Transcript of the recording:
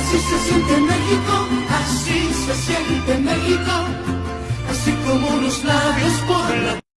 Así se siente México, así se siente México, así como los labios